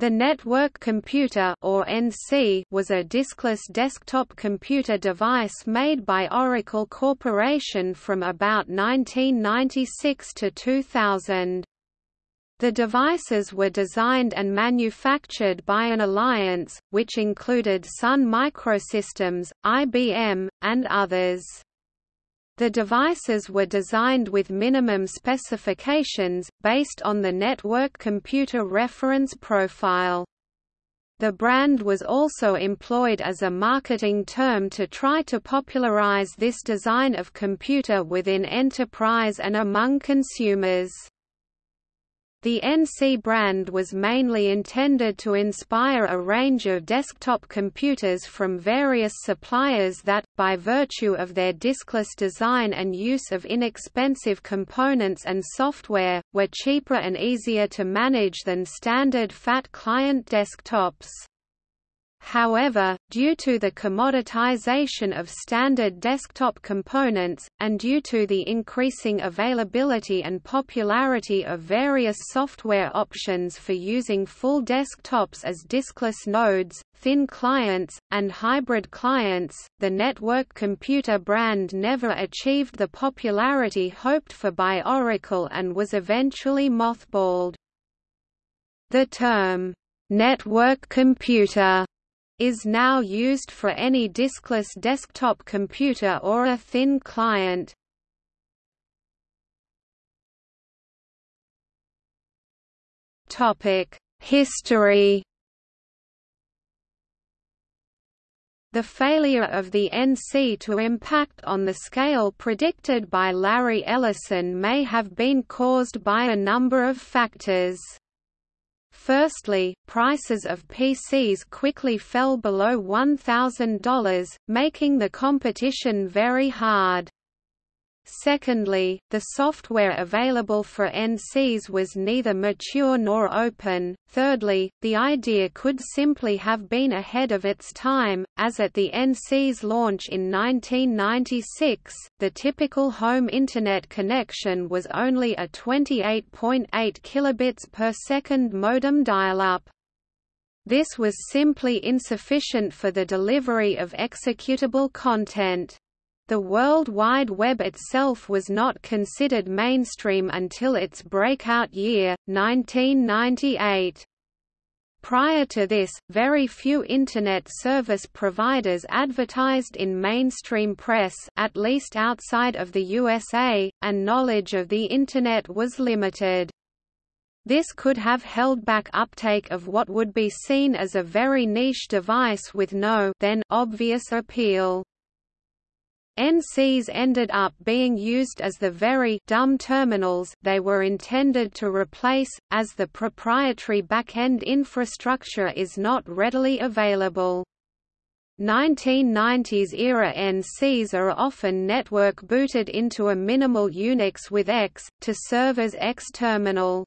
The Network Computer or NC was a diskless desktop computer device made by Oracle Corporation from about 1996 to 2000. The devices were designed and manufactured by an alliance, which included Sun Microsystems, IBM, and others. The devices were designed with minimum specifications, based on the Network Computer Reference Profile. The brand was also employed as a marketing term to try to popularize this design of computer within enterprise and among consumers. The NC brand was mainly intended to inspire a range of desktop computers from various suppliers that, by virtue of their diskless design and use of inexpensive components and software, were cheaper and easier to manage than standard fat client desktops. However, due to the commoditization of standard desktop components, and due to the increasing availability and popularity of various software options for using full desktops as diskless nodes, thin clients, and hybrid clients, the network computer brand never achieved the popularity hoped for by Oracle and was eventually mothballed. The term, network computer is now used for any diskless desktop computer or a thin client. History The failure of the NC to impact on the scale predicted by Larry Ellison may have been caused by a number of factors. Firstly, prices of PCs quickly fell below $1,000, making the competition very hard. Secondly, the software available for NCs was neither mature nor open. Thirdly, the idea could simply have been ahead of its time, as at the NC's launch in 1996, the typical home Internet connection was only a 28.8 kilobits per second modem dial-up. This was simply insufficient for the delivery of executable content. The World Wide Web itself was not considered mainstream until its breakout year, 1998. Prior to this, very few Internet service providers advertised in mainstream press at least outside of the USA, and knowledge of the Internet was limited. This could have held back uptake of what would be seen as a very niche device with no then obvious appeal. NCs ended up being used as the very dumb terminals they were intended to replace, as the proprietary back-end infrastructure is not readily available. 1990s-era NCs are often network booted into a minimal Unix with X, to serve as X terminal.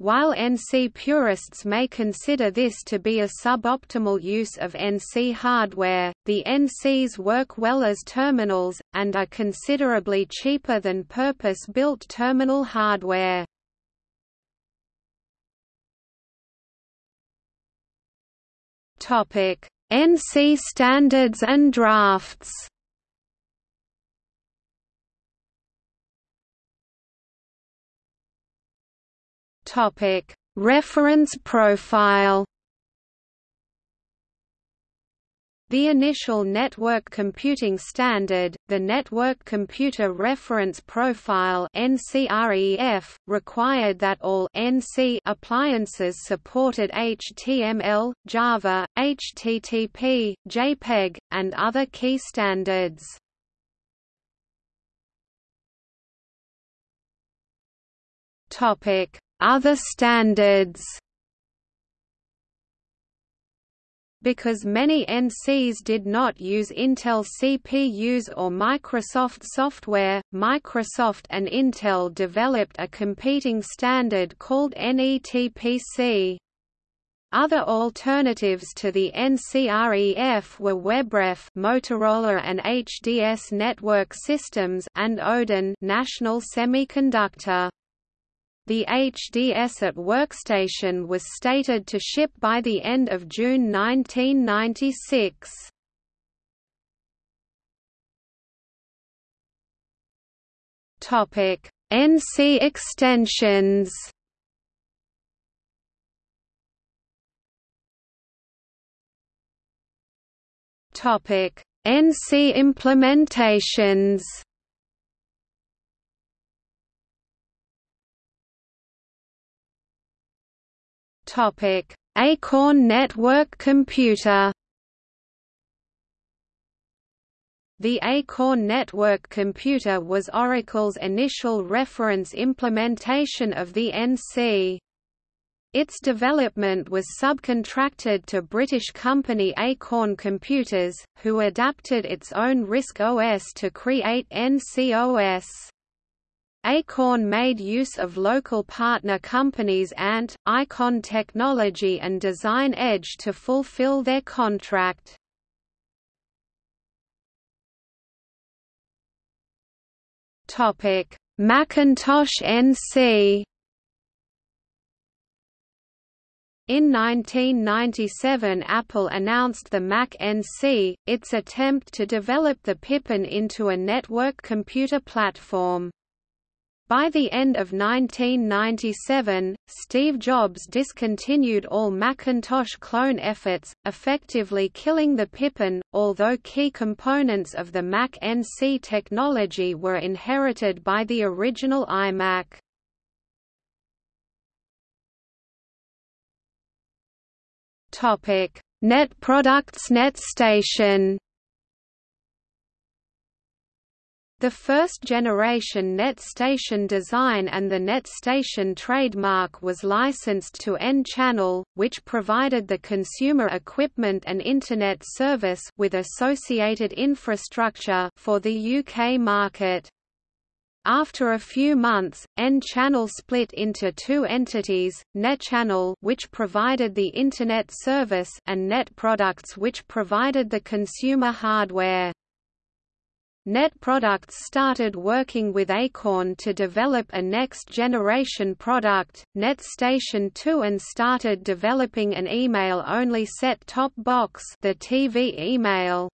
While NC purists may consider this to be a suboptimal use of NC hardware, the NCs work well as terminals, and are considerably cheaper than purpose-built terminal hardware. NC standards and drafts Topic: Reference profile. The initial network computing standard, the Network Computer Reference Profile (NCREF), required that all NC appliances supported HTML, Java, HTTP, JPEG, and other key standards. Topic: other standards Because many NCs did not use Intel CPUs or Microsoft software, Microsoft and Intel developed a competing standard called NETPC. Other alternatives to the NCREF were WebRef Motorola and HDS Network Systems and Odin National Semiconductor. The HDS at workstation was stated to ship by the end of June 1996. Topic: NC extensions. Topic: NC implementations. Topic: Acorn Network Computer. The Acorn Network Computer was Oracle's initial reference implementation of the NC. Its development was subcontracted to British company Acorn Computers, who adapted its own RISC OS to create NCOS. Acorn made use of local partner companies Ant, Icon Technology and Design Edge to fulfill their contract. Macintosh NC In 1997 Apple announced the Mac NC, its attempt to develop the Pippin into a network computer platform. By the end of 1997, Steve Jobs discontinued all Macintosh clone efforts, effectively killing the Pippin, although key components of the Mac NC technology were inherited by the original iMac. Net Products NetStation The first-generation NetStation design and the NetStation trademark was licensed to N-Channel, which provided the consumer equipment and Internet service with associated infrastructure for the UK market. After a few months, N-Channel split into two entities, NetChannel which provided the Internet service and Net Products which provided the consumer hardware. Net Products started working with Acorn to develop a next-generation product, NetStation 2 and started developing an email-only set-top box the TV email.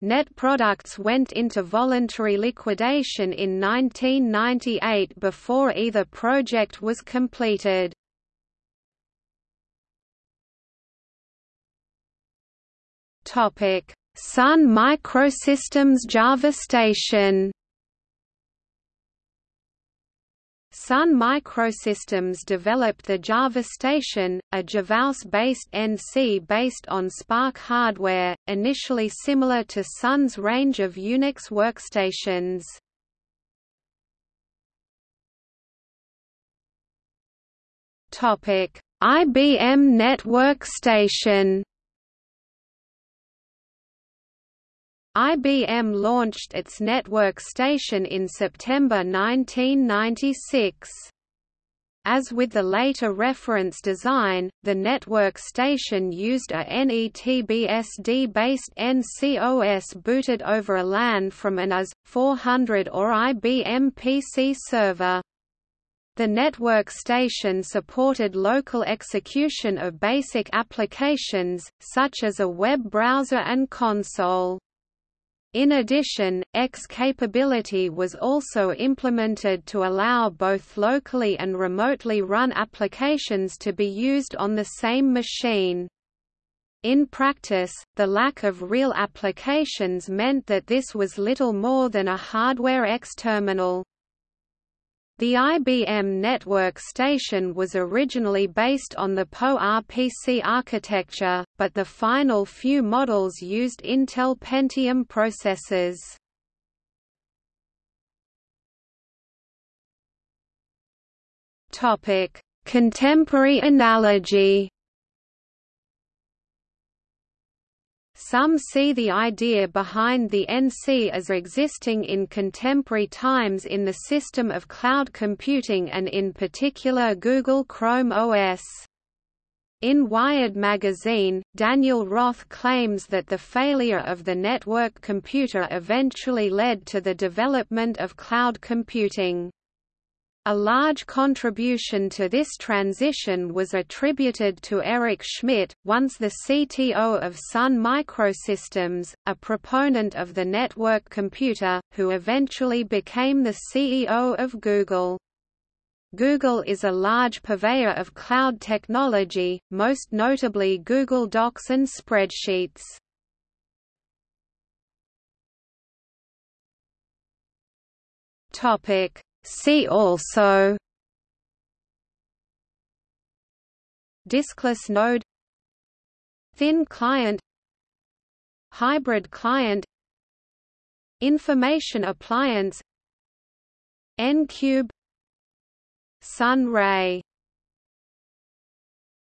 Net Products went into voluntary liquidation in 1998 before either project was completed. Topic Sun Microsystems Java Station Sun Microsystems developed the Java Station, a JavaOS-based NC based on SPARC hardware, initially similar to Sun's range of Unix workstations. IBM Network Station IBM launched its network station in September 1996. As with the later reference design, the network station used a NETBSD-based NCOS booted over a LAN from an AS/400 or IBM PC server. The network station supported local execution of basic applications, such as a web browser and console. In addition, X capability was also implemented to allow both locally and remotely run applications to be used on the same machine. In practice, the lack of real applications meant that this was little more than a hardware X terminal. The IBM Network Station was originally based on the PowerPC architecture, but the final few models used Intel Pentium processors. Contemporary analogy Some see the idea behind the NC as existing in contemporary times in the system of cloud computing and in particular Google Chrome OS. In Wired magazine, Daniel Roth claims that the failure of the network computer eventually led to the development of cloud computing. A large contribution to this transition was attributed to Eric Schmidt, once the CTO of Sun Microsystems, a proponent of the network computer, who eventually became the CEO of Google. Google is a large purveyor of cloud technology, most notably Google Docs and spreadsheets. Topic See also Diskless node Thin client Hybrid client Information appliance N-cube Sun ray